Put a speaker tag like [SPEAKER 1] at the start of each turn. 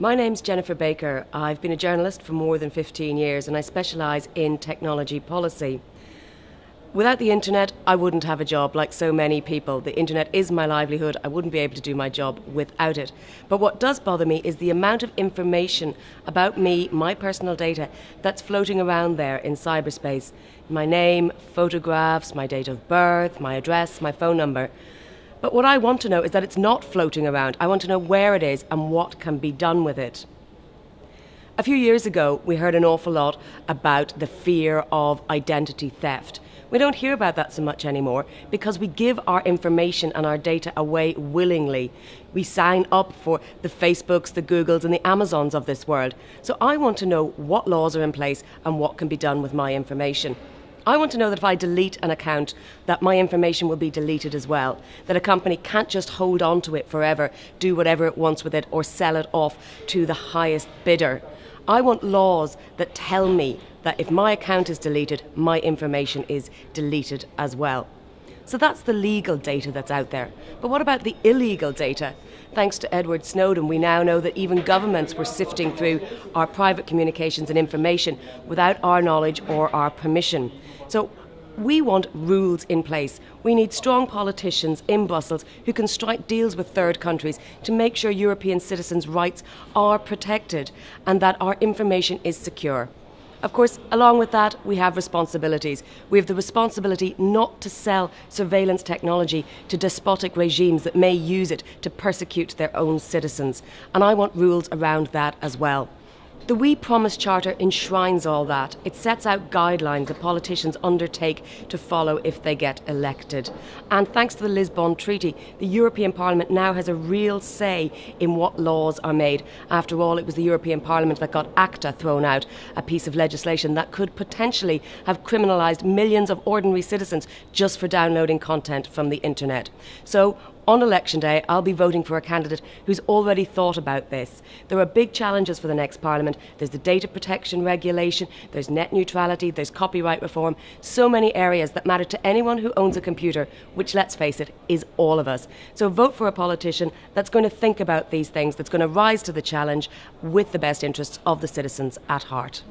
[SPEAKER 1] My name's Jennifer Baker. I've been a journalist for more than 15 years and I specialise in technology policy. Without the internet, I wouldn't have a job like so many people. The internet is my livelihood. I wouldn't be able to do my job without it. But what does bother me is the amount of information about me, my personal data, that's floating around there in cyberspace. My name, photographs, my date of birth, my address, my phone number. But what I want to know is that it's not floating around. I want to know where it is and what can be done with it. A few years ago, we heard an awful lot about the fear of identity theft. We don't hear about that so much anymore because we give our information and our data away willingly. We sign up for the Facebooks, the Googles, and the Amazons of this world. So I want to know what laws are in place and what can be done with my information. I want to know that if I delete an account, that my information will be deleted as well. That a company can't just hold on to it forever, do whatever it wants with it, or sell it off to the highest bidder. I want laws that tell me that if my account is deleted, my information is deleted as well. So that's the legal data that's out there. But what about the illegal data? Thanks to Edward Snowden, we now know that even governments were sifting through our private communications and information without our knowledge or our permission. So we want rules in place. We need strong politicians in Brussels who can strike deals with third countries to make sure European citizens' rights are protected and that our information is secure. Of course, along with that, we have responsibilities. We have the responsibility not to sell surveillance technology to despotic regimes that may use it to persecute their own citizens. And I want rules around that as well. The We Promise Charter enshrines all that. It sets out guidelines that politicians undertake to follow if they get elected. And thanks to the Lisbon Treaty, the European Parliament now has a real say in what laws are made. After all, it was the European Parliament that got ACTA thrown out, a piece of legislation that could potentially have criminalised millions of ordinary citizens just for downloading content from the internet. So, on election day, I'll be voting for a candidate who's already thought about this. There are big challenges for the next Parliament. There's the data protection regulation, there's net neutrality, there's copyright reform, so many areas that matter to anyone who owns a computer, which, let's face it, is all of us. So vote for a politician that's going to think about these things, that's going to rise to the challenge with the best interests of the citizens at heart.